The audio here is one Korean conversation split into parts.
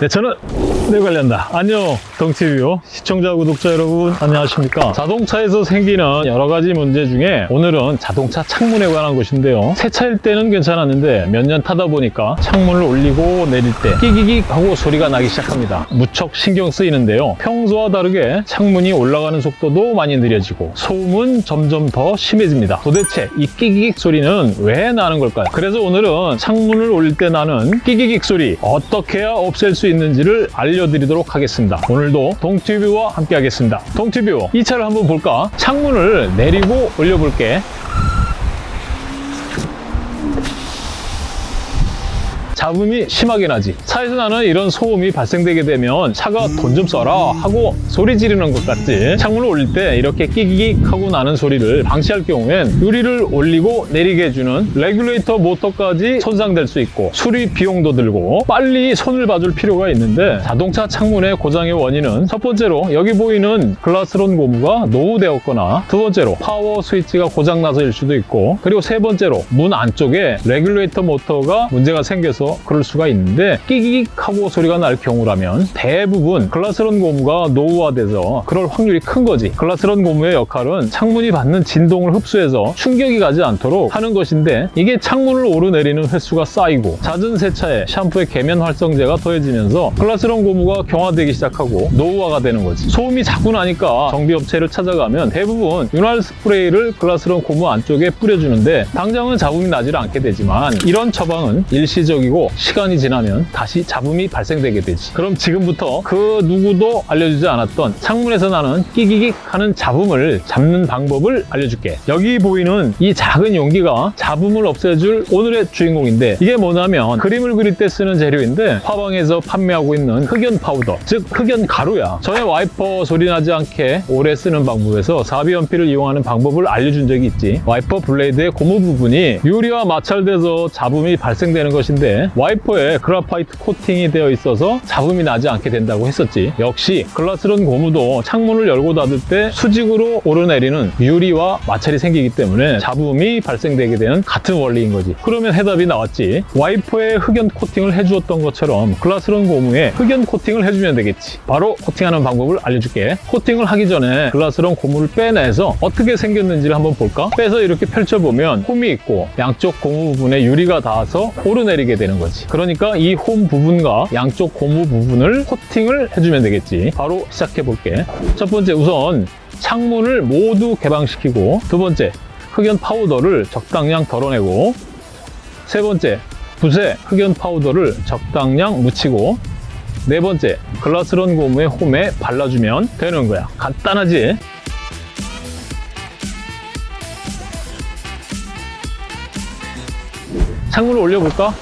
네, 저는 네 관련다. 안녕, 동티뷰 시청자, 구독자 여러분 안녕하십니까? 자동차에서 생기는 여러 가지 문제 중에 오늘은 자동차 창문에 관한 것인데요. 새 차일 때는 괜찮았는데 몇 년 타다 보니까 창문을 올리고 내릴 때 끼기기 하고 소리가 나기 시작합니다. 무척 신경 쓰이는데요. 평소와 다르게 창문이 올라가는 속도도 많이 느려지고 소음은 점점 더 심해집니다. 도대체 이 끼기기 소리는 왜 나는 걸까요? 그래서 오늘은 창문을 올릴 때 나는 끼기기 소리 어떻게 해야 없앨 수 있는지를 알려드리도록 하겠습니다. 오늘도 동티뷰와 함께 하겠습니다. 동티뷰 이 차를 한번 볼까? 창문을 내리고 올려볼게. 잡음이 심하게 나지. 차에서 나는 이런 소음이 발생되게 되면 차가 돈 좀 써라 하고 소리 지르는 것 같지. 창문을 올릴 때 이렇게 끼기기 하고 나는 소리를 방치할 경우엔 유리를 올리고 내리게 해주는 레귤레이터 모터까지 손상될 수 있고 수리 비용도 들고 빨리 손을 봐줄 필요가 있는데 자동차 창문의 고장의 원인은 첫 번째로 여기 보이는 glass run 고무가 노후되었거나 두 번째로 파워 스위치가 고장나서일 수도 있고 그리고 세 번째로 문 안쪽에 레귤레이터 모터가 문제가 생겨서 그럴 수가 있는데 끼기익 하고 소리가 날 경우라면 대부분 glass run 고무가 노후화돼서 그럴 확률이 큰 거지. glass run 고무의 역할은 창문이 받는 진동을 흡수해서 충격이 가지 않도록 하는 것인데 이게 창문을 오르내리는 횟수가 쌓이고 잦은 세차에 샴푸에 계면 활성제가 더해지면서 glass run 고무가 경화되기 시작하고 노후화가 되는 거지. 소음이 자꾸 나니까 정비업체를 찾아가면 대부분 윤활 스프레이를 glass run 고무 안쪽에 뿌려주는데 당장은 잡음이 나질 않게 되지만 이런 처방은 일시적이고 시간이 지나면 다시 잡음이 발생되게 되지. 그럼 지금부터 그 누구도 알려주지 않았던 창문에서 나는 끼기익 하는 잡음을 잡는 방법을 알려줄게. 여기 보이는 이 작은 용기가 잡음을 없애줄 오늘의 주인공인데 이게 뭐냐면 그림을 그릴 때 쓰는 재료인데 화방에서 판매하고 있는 흑연 파우더 즉 흑연 가루야. 전에 와이퍼 소리 나지 않게 오래 쓰는 방법에서 4B 연필을 이용하는 방법을 알려준 적이 있지. 와이퍼 blade의 고무 부분이 유리와 마찰돼서 잡음이 발생되는 것인데 와이퍼에 graphite 코팅이 되어 있어서 잡음이 나지 않게 된다고 했었지. 역시 glass run 고무도 창문을 열고 닫을 때 수직으로 오르내리는 유리와 마찰이 생기기 때문에 잡음이 발생되게 되는 같은 원리인 거지. 그러면 해답이 나왔지. 와이퍼에 흑연 코팅을 해주었던 것처럼 glass run 고무에 흑연 코팅을 해주면 되겠지. 바로 코팅하는 방법을 알려줄게. 코팅을 하기 전에 glass run 고무를 빼내서 어떻게 생겼는지를 한번 볼까? 빼서 이렇게 펼쳐보면 홈이 있고 양쪽 고무 부분에 유리가 닿아서 오르내리게 되는 거지 그러니까 이 홈 부분과 양쪽 고무 부분을 코팅을 해주면 되겠지 바로 시작해 볼게 첫 번째 우선 창문을 모두 개방시키고 두 번째 흑연 파우더를 적당량 덜어내고 세 번째 붓에 흑연 파우더를 적당량 묻히고 네 번째 글라스론 고무의 홈에 발라주면 되는 거야 간단하지? 창문을 올려볼까?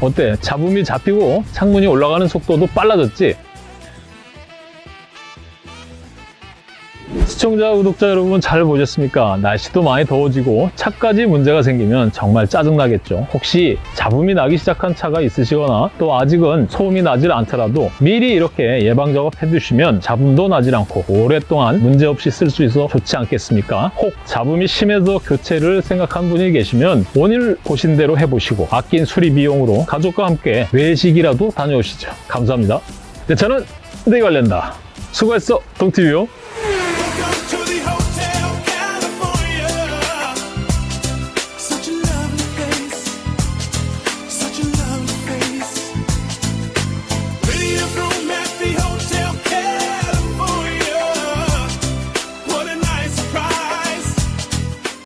어때? 잡음이 잡히고 창문이 올라가는 속도도 빨라졌지? 시청자, 구독자 여러분 잘 보셨습니까? 날씨도 많이 더워지고 차까지 문제가 생기면 정말 짜증나겠죠. 혹시 잡음이 나기 시작한 차가 있으시거나 또 아직은 소음이 나질 않더라도 미리 이렇게 예방 작업 해두시면 잡음도 나질 않고 오랫동안 문제없이 쓸 수 있어 좋지 않겠습니까? 혹 잡음이 심해서 교체를 생각한 분이 계시면 오늘 보신 대로 해보시고 아낀 수리 비용으로 가족과 함께 외식이라도 다녀오시죠. 감사합니다. 네, 저는 내 관련다. 수고했어, 동티뷰.